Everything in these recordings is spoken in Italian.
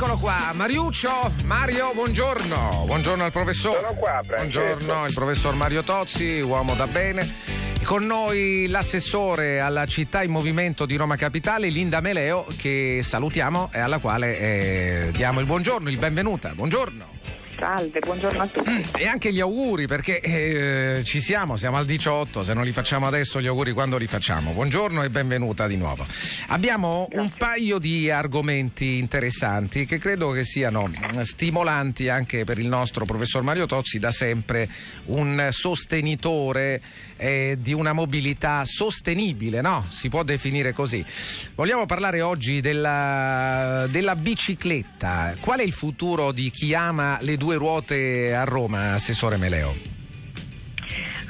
Eccolo qua, Mariuccio, Mario, buongiorno. Buongiorno al professore. Sono qua, Francesco. Buongiorno, il professor Mario Tozzi, uomo da bene. Con noi l'assessore alla città in movimento di Roma Capitale, Linda Meleo, che salutiamo e alla quale eh, diamo il buongiorno, il benvenuta. Buongiorno. Salve, buongiorno a tutti. Mm, e anche gli auguri perché eh, ci siamo, siamo al 18, se non li facciamo adesso gli auguri quando li facciamo. Buongiorno e benvenuta di nuovo. Abbiamo Grazie. un paio di argomenti interessanti che credo che siano stimolanti anche per il nostro professor Mario Tozzi, da sempre un sostenitore eh, di una mobilità sostenibile, no? Si può definire così. Vogliamo parlare oggi della, della bicicletta. Qual è il futuro di chi ama le due ruote a Roma, Assessore Meleo?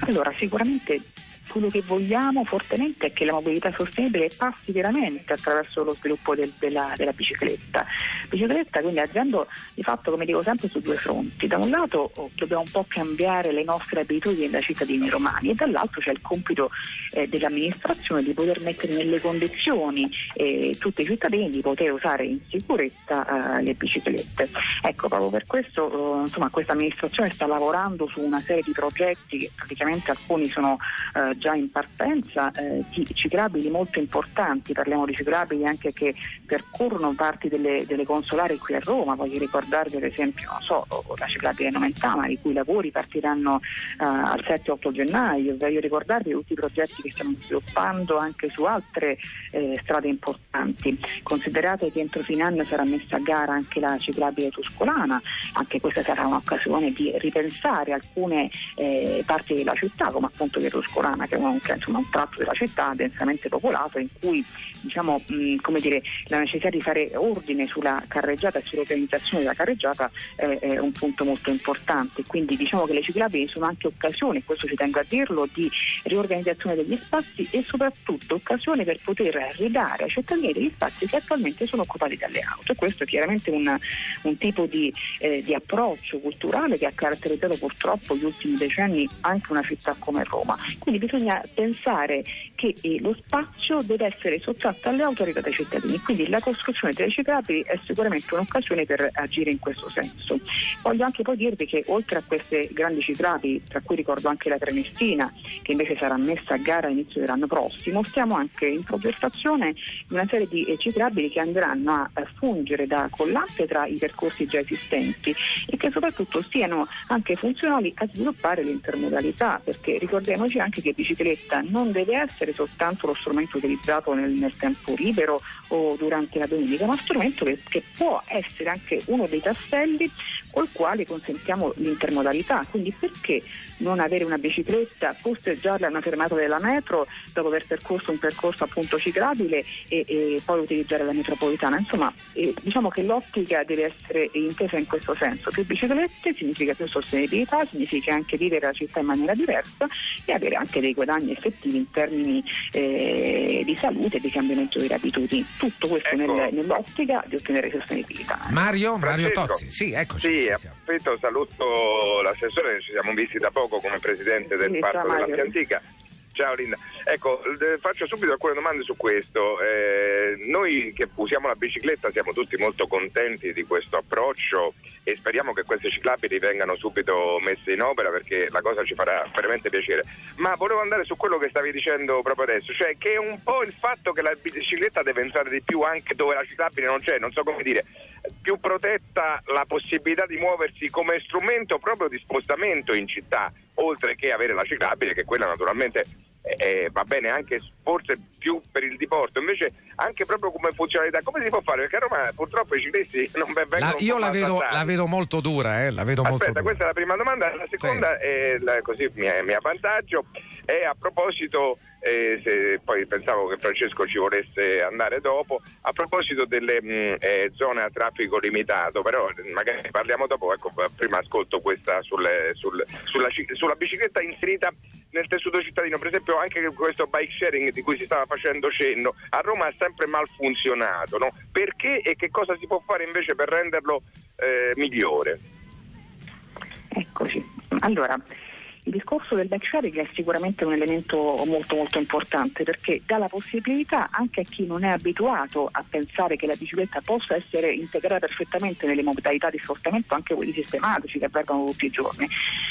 Allora, sicuramente quello che vogliamo fortemente è che la mobilità sostenibile passi veramente attraverso lo sviluppo del- della, della bicicletta. Bicicletta quindi agendo di fatto, come dico sempre, su due fronti. Da un lato oh, dobbiamo un po' cambiare le nostre abitudini da cittadini romani e dall'altro c'è il compito eh, dell'amministrazione di poter mettere nelle condizioni eh, tutti i cittadini di poter usare in sicurezza eh, le biciclette. Ecco, proprio per questo eh, insomma, questa amministrazione sta lavorando su una serie di progetti che praticamente alcuni sono eh, già in partenza, eh, di ciclabili molto importanti, parliamo di ciclabili anche che percorrono parti delle, delle consolari qui a Roma, voglio ricordarvi ad esempio so, la ciclabile Nomentana, i cui lavori partiranno eh, al 7-8 gennaio, voglio ricordarvi tutti i progetti che stiamo sviluppando anche su altre eh, strade importanti. Considerate che entro fine anno sarà messa a gara anche la ciclabile tuscolana, anche questa sarà un'occasione di ripensare alcune eh, parti della città, come appunto via Tuscolana, che è un, insomma, un tratto della città densamente popolato in cui diciamo, mh, dire, la necessità di fare ordine sulla carreggiata e sull'organizzazione della carreggiata eh, è un punto molto importante. Quindi diciamo che le ciclabili sono anche occasioni, questo ci tengo a dirlo, di riorganizzazione degli spazi e soprattutto occasione per poter ridare ai cittadini degli spazi che attualmente sono occupati dalle auto. E questo è chiaramente un, un tipo di, eh, di approccio culturale che ha caratterizzato purtroppo gli ultimi decenni anche una città come Roma. Quindi bisogna pensare che eh, lo spazio deve essere sottratto alle autorità dei cittadini, quindi la costruzione delle ciclabili è sicuramente un'occasione per agire in questo senso. Voglio anche poi dirvi che oltre a queste grandi ciclabili, tra cui ricordo anche la Trenestina, che invece sarà messa a gara all'inizio dell'anno prossimo, stiamo anche in progettazione di una serie di eh, ciclabili che andranno a fungere da collante tra i percorsi già esistenti e che soprattutto siano anche funzionali a sviluppare l'intermodalità, perché ricordiamoci anche che bicicletta non deve essere soltanto lo strumento utilizzato nel, nel tempo libero o durante la domenica, ma strumento che, che può essere anche uno dei tasselli col quale consentiamo l'intermodalità. Quindi perché non avere una bicicletta, posteggiarla a una fermata della metro dopo aver percorso un percorso appunto ciclabile e, e poi utilizzare la metropolitana? Insomma, eh, diciamo che l'ottica deve essere intesa in questo senso. Più biciclette significa più sostenibilità, significa anche vivere la città in maniera diversa e avere anche dei guadagni effettivi in termini eh, di salute e di cambiamento delle abitudini. Tutto questo Ecco. nel- nell'ottica di ottenere sostenibilità. Mario, Mario. Tozzi. Sì, eccoci. Sì, approfitto, saluto l'assessore, ci siamo visti da poco come presidente del Sì, Parco ciao, della Mario. Via Antica. Ciao Linda. Ecco, eh, faccio subito alcune domande su questo. Eh, noi che usiamo la bicicletta siamo tutti molto contenti di questo approccio e speriamo che queste ciclabili vengano subito messe in opera perché la cosa ci farà veramente piacere. Ma volevo andare su quello che stavi dicendo proprio adesso, cioè che è un po' il fatto che la bicicletta deve entrare di più anche dove la ciclabile non c'è, non so come dire, più protetta la possibilità di muoversi come strumento proprio di spostamento in città, oltre che avere la ciclabile, che quella naturalmente eh, va bene anche forse più per il diporto, invece anche proprio come funzionalità, come si può fare? Perché a Roma purtroppo i ciclisti non ve- vengono La- io la vedo, la vedo molto dura, eh, la vedo molto Aspetta, dura. questa è la prima domanda. La seconda, è la- così mi mi è a vantaggio, è a proposito, eh, se poi pensavo che Francesco ci volesse andare dopo, a proposito delle mh, eh, zone a traffico limitato, però eh, magari parliamo dopo, ecco, prima ascolto questa sulle- sul- sulla, sulla bicicletta inserita nel tessuto cittadino, per esempio anche questo bike sharing di cui si stava facendo cenno, a Roma ha sempre mal funzionato, no? perché e che cosa si può fare invece per renderlo eh, migliore? Eccoci. Allora, Il discorso del bike sharing è sicuramente un elemento molto molto importante perché dà la possibilità anche a chi non è abituato a pensare che la bicicletta possa essere integrata perfettamente nelle modalità di spostamento, anche quelli sistematici che avvengono tutti i giorni.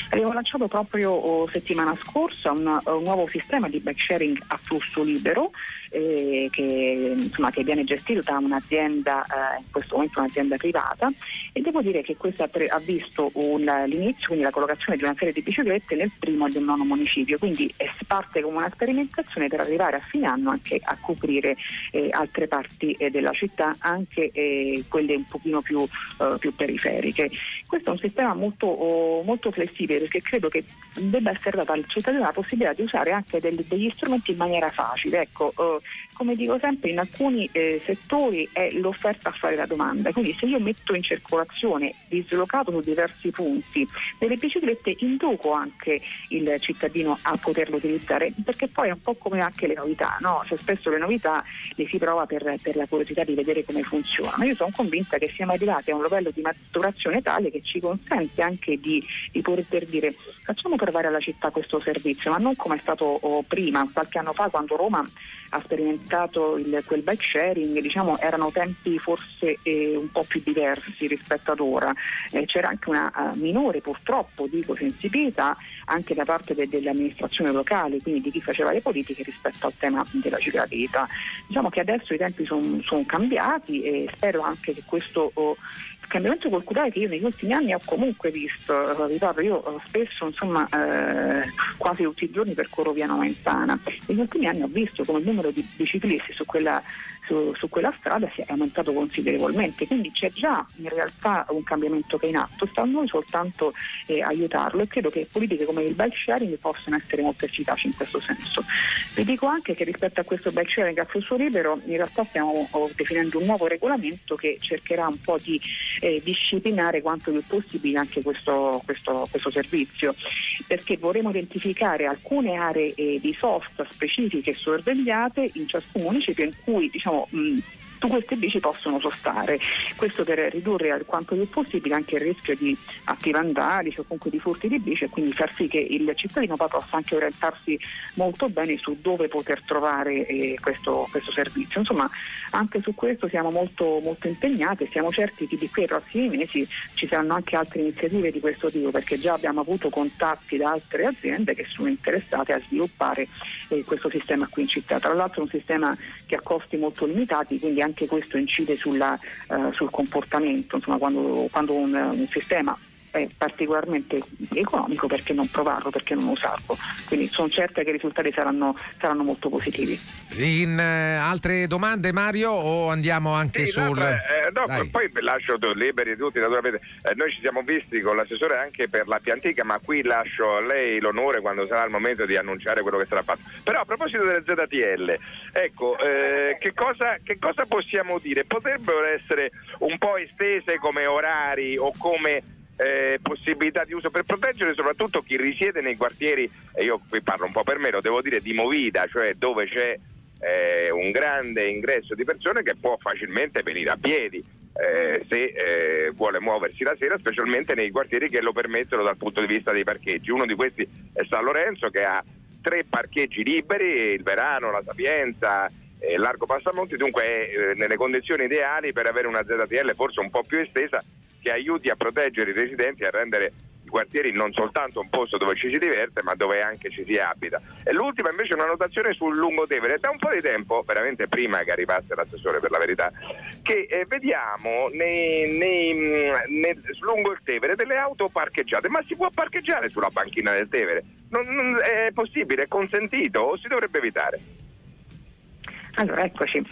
Abbiamo lanciato proprio oh, settimana scorsa un, un nuovo sistema di bike sharing a flusso libero eh, che, insomma, che, viene gestito da un'azienda, eh, in questo momento un'azienda privata e devo dire che questa pre- ha visto un, l'inizio, quindi la collocazione di una serie di biciclette nel primo e del nono municipio, quindi è parte come una sperimentazione per arrivare a fine anno anche a coprire eh, altre parti eh, della città, anche eh, quelle un pochino più, eh, più, periferiche. Questo è un sistema molto, oh, molto, flessibile perché credo che debba essere data al cittadino la possibilità di usare anche del, degli strumenti in maniera facile. Ecco, come dico sempre, in alcuni eh, settori è l'offerta a fare la domanda, quindi se io metto in circolazione dislocato su diversi punti delle biciclette induco anche il cittadino a poterlo utilizzare, perché poi è un po' come anche le novità, no? cioè, spesso le novità le si prova per, per, la curiosità di vedere come funzionano. Io sono convinta che siamo arrivati a un livello di maturazione tale che ci consente anche di, di poter dire facciamo provare alla città questo servizio, ma non come è stato oh, prima, qualche anno fa quando Roma ha sperimentato il, quel bike sharing, diciamo, erano tempi forse eh, un po' più diversi rispetto ad ora. Eh, c'era anche una uh, minore purtroppo dico sensibilità anche da parte de- delle amministrazioni locali, quindi di chi faceva le politiche rispetto al tema della ciclabilità. Diciamo che adesso i tempi sono son cambiati e spero anche che questo oh, cambiamento culturale che io negli ultimi anni ho comunque visto, eh, ricordo io eh, spesso insomma eh, quasi tutti i giorni percorro via Noventana, negli ultimi anni ho visto come il numero di biciclisti su quella su, su, quella strada si è aumentato considerevolmente, quindi c'è già in realtà un cambiamento che è in atto, sta a noi soltanto eh, aiutarlo e credo che politiche come il bike sharing possano essere molto efficaci in questo senso. Vi dico anche che rispetto a questo bike sharing a flusso libero in realtà stiamo oh, definendo un nuovo regolamento che cercherà un po' di eh, disciplinare quanto più possibile anche questo, questo, questo servizio, perché vorremmo identificare alcune aree eh, di sosta specifiche sorvegliate in ciascun municipio in cui diciamo, mh, su queste bici possono sostare. Questo per ridurre al quanto più possibile anche il rischio di atti vandalici o comunque di furti di bici e quindi far sì che il cittadino possa anche orientarsi molto bene su dove poter trovare eh, questo, questo, servizio. Insomma, anche su questo siamo molto, molto impegnati e siamo certi che di qui ai prossimi mesi ci saranno anche altre iniziative di questo tipo perché già abbiamo avuto contatti da altre aziende che sono interessate a sviluppare eh, questo sistema qui in città. Tra l'altro è un sistema che ha costi molto limitati, quindi anche questo incide sulla, uh, sul comportamento, insomma, quando, quando un, un sistema è particolarmente economico perché non provarlo, perché non usarlo. Quindi sono certa che i risultati saranno, saranno molto positivi. In uh, altre domande Mario o andiamo anche sì, sul... No, eh, no poi lascio liberi tutti, naturalmente. Eh, noi ci siamo visti con l'assessore anche per la Piantica, ma qui lascio a lei l'onore quando sarà il momento di annunciare quello che sarà fatto. Però a proposito delle ZTL, ecco, eh, che, cosa, che cosa possiamo dire? Potrebbero essere un po' estese come orari o come eh, possibilità di uso per proteggere soprattutto chi risiede nei quartieri, e io qui parlo un po' per me, lo devo dire, di movida, cioè dove c'è eh, un grande ingresso di persone che può facilmente venire a piedi. Eh, se eh, vuole muoversi la sera, specialmente nei quartieri che lo permettono dal punto di vista dei parcheggi. Uno di questi è San Lorenzo che ha tre parcheggi liberi, il Verano, la Sapienza, e Largo Passamonti, dunque è eh, nelle condizioni ideali per avere una ZTL forse un po' più estesa che aiuti a proteggere i residenti e a rendere i quartieri non soltanto un posto dove ci si diverte ma dove anche ci si abita. E l'ultima invece è una notazione sul Lungotevere. Da un po' di tempo, veramente prima che arrivasse l'assessore per la verità, che eh, vediamo nei, nei, mm, nei, lungo il Tevere delle auto parcheggiate, ma si può parcheggiare sulla banchina del Tevere? Non, non, è possibile, è consentito o si dovrebbe evitare? Allora, eccoci.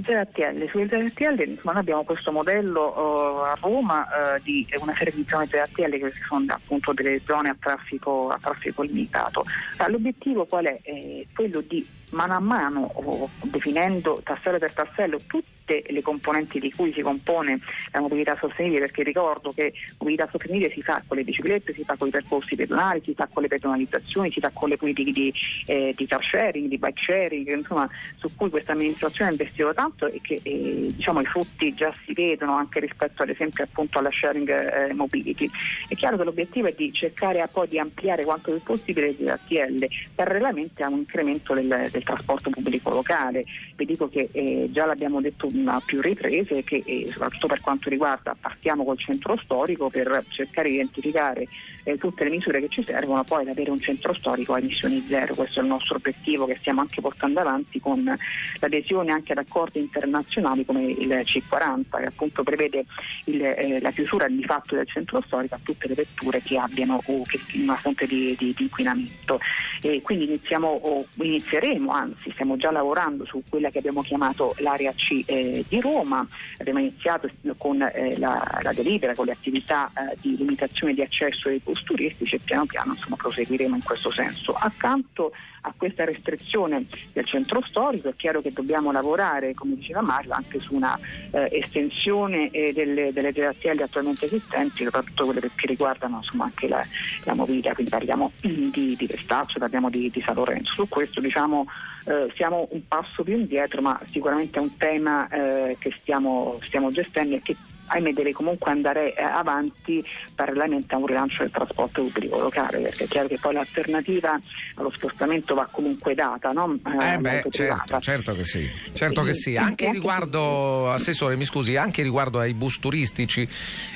ZTL, sulle ZTL noi abbiamo questo modello uh, a Roma uh, di una serie di zone ZTL che sono appunto delle zone a traffico, a traffico limitato. L'obiettivo qual è? è? quello di mano a mano, definendo tassello per tassello, tutti tutte le componenti di cui si compone la mobilità sostenibile, perché ricordo che mobilità sostenibile si fa con le biciclette, si fa con i percorsi pedonali, si fa con le pedonalizzazioni, si fa con le politiche di, eh, di car sharing, di bike sharing, insomma, su cui questa amministrazione ha investito tanto e che eh, diciamo, i frutti già si vedono anche rispetto ad esempio appunto alla sharing eh, mobility. È chiaro che l'obiettivo è di cercare poi di ampliare quanto più possibile le ATL parallelamente a un incremento del, del trasporto pubblico locale. Vi dico che eh, già l'abbiamo detto a più riprese che eh, soprattutto per quanto riguarda partiamo col centro storico per cercare di identificare eh, tutte le misure che ci servono poi ad avere un centro storico a emissioni zero. Questo è il nostro obiettivo che stiamo anche portando avanti con l'adesione anche ad accordi internazionali come il C40 che appunto prevede il, eh, la chiusura di fatto del centro storico a tutte le vetture che abbiano o che, una fonte di, di, di inquinamento. E quindi iniziamo, o inizieremo, anzi stiamo già lavorando su quella che abbiamo chiamato l'area C eh, di Roma, abbiamo iniziato con eh, la, la, delibera, con le attività eh, di limitazione di accesso ai bus turistici e piano piano insomma, proseguiremo in questo senso. Accanto a questa restrizione del centro storico è chiaro che dobbiamo lavorare, come diceva Mario, anche su una eh, estensione eh, delle, delle GATL attualmente esistenti, soprattutto quelle che riguardano insomma, anche la, la, mobilità, quindi parliamo di, di Vestaccio, parliamo di, di San Lorenzo. Su questo diciamo eh, siamo un passo più indietro, ma sicuramente è un tema eh, che stiamo, stiamo gestendo e che ahimè deve comunque andare eh, avanti parallelamente a un rilancio del trasporto pubblico locale, perché è chiaro che poi l'alternativa allo spostamento va comunque data, no? Eh, eh beh, certo, certo, che sì, certo che sì. Anche riguardo, Assessore, mi scusi, anche riguardo ai bus turistici,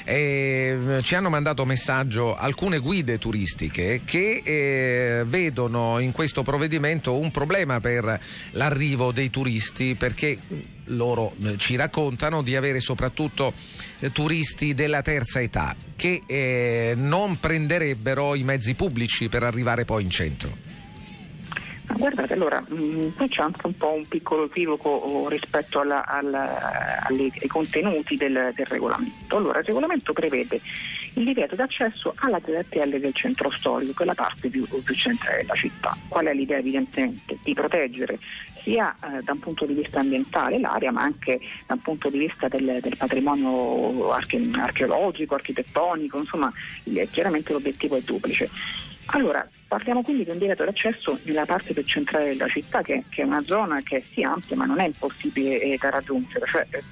eh, ci hanno mandato messaggio alcune guide turistiche che eh, vedono in questo provvedimento un problema per l'arrivo dei turisti perché loro eh, ci raccontano di avere soprattutto eh, turisti della terza età che eh, non prenderebbero i mezzi pubblici per arrivare poi in centro. Guardate, allora, mh, mm, qui c'è anche un po' un piccolo equivoco oh, rispetto alla, alla, alle, ai contenuti del, del, regolamento. Allora, il regolamento prevede il divieto d'accesso alla ZTL del centro storico, che è la parte più, più centrale della città. Qual è l'idea evidentemente? Di proteggere sia eh, da un punto di vista ambientale l'area ma anche da un punto di vista del, del patrimonio arche, archeologico, architettonico, insomma chiaramente l'obiettivo è duplice. Allora, parliamo quindi di un divieto d'accesso nella parte più centrale della città, che, che, è una zona che è sì ampia ma non è impossibile eh, da raggiungere. Cioè, eh,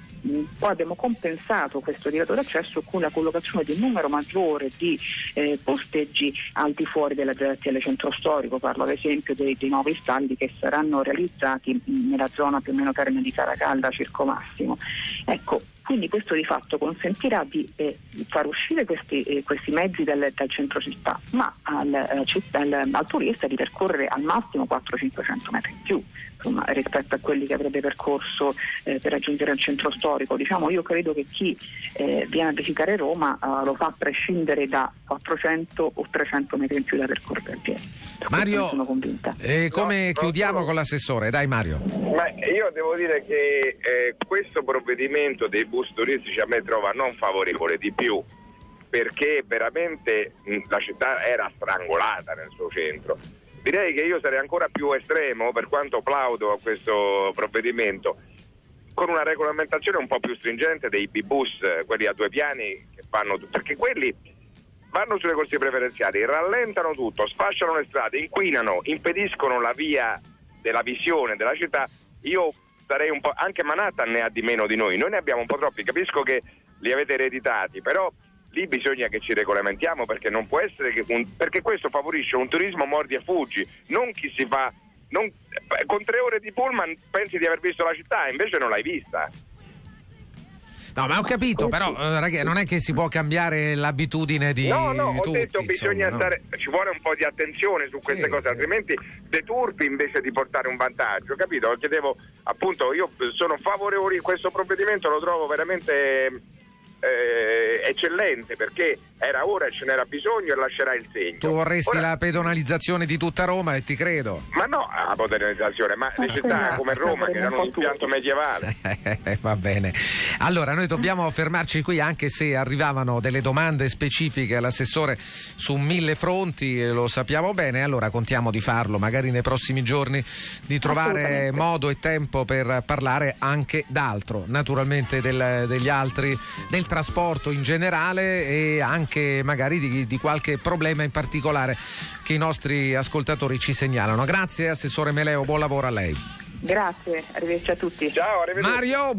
poi abbiamo compensato questo divieto d'accesso con la collocazione di un numero maggiore di eh, posteggi al di fuori della ZTL centro storico, parlo ad esempio dei, dei nuovi stalli che saranno realizzati nella zona più o meno termine di Caracalla, Circo Massimo. Ecco, quindi questo di fatto consentirà di eh, far uscire questi, eh, questi mezzi dal, dal, centro città, ma al, eh, al, al, turista di percorrere al massimo 400-500 metri in più insomma, rispetto a quelli che avrebbe percorso eh, per raggiungere il centro storico. Diciamo, io credo che chi eh, viene a visitare Roma eh, lo fa a prescindere da 400 o 300 metri in più da percorrere a piedi. Mario, sono convinta. E come no, chiudiamo no, con l'assessore? Dai Mario. Ma io devo dire che eh, questo provvedimento dei bus turistici a me trova non favorevole di più perché veramente la città era strangolata nel suo centro Direi che io sarei ancora più estremo, per quanto plaudo a questo provvedimento, con una regolamentazione un po' più stringente dei B-bus, quelli a due piani, fanno, perché quelli vanno sulle corsie preferenziali, rallentano tutto, sfasciano le strade, inquinano, impediscono la via della visione della città. Io sarei un po', anche Manhattan ne ha di meno di noi, noi ne abbiamo un po' troppi, capisco che li avete ereditati, però lì bisogna che ci regolamentiamo perché non può essere che un, perché questo favorisce un turismo mordi e fuggi, non chi si fa non, con tre ore di pullman pensi di aver visto la città, invece non l'hai vista. No, ma ho capito, però eh, ragazzi, non è che si può cambiare l'abitudine di No, no, tutti, ho detto insomma, bisogna no? stare ci vuole un po' di attenzione su queste sì, cose, sì. altrimenti deturpi invece di portare un vantaggio, capito? Chiedevo appunto, io sono favorevole a questo provvedimento, lo trovo veramente eh, eccellente perché era ora e ce n'era bisogno e lascerà il segno. Tu vorresti Ora- la pedonalizzazione di tutta Roma e ti credo. Ma no, la modernizzazione, ma le città come Roma che erano un impianto medievale. Eh, Va bene. Allora, noi dobbiamo fermarci qui anche se arrivavano delle domande specifiche all'assessore su mille fronti, eh, lo sappiamo bene, allora contiamo di farlo magari nei prossimi giorni, di trovare modo e tempo per parlare anche d'altro, naturalmente del- degli altri, del trasporto in generale e anche magari di, di qualche problema in particolare che i nostri ascoltatori ci segnalano. Grazie Assessore Meleo, buon lavoro a lei. Grazie, arrivederci a tutti. Ciao, arrivederci. Mario, buon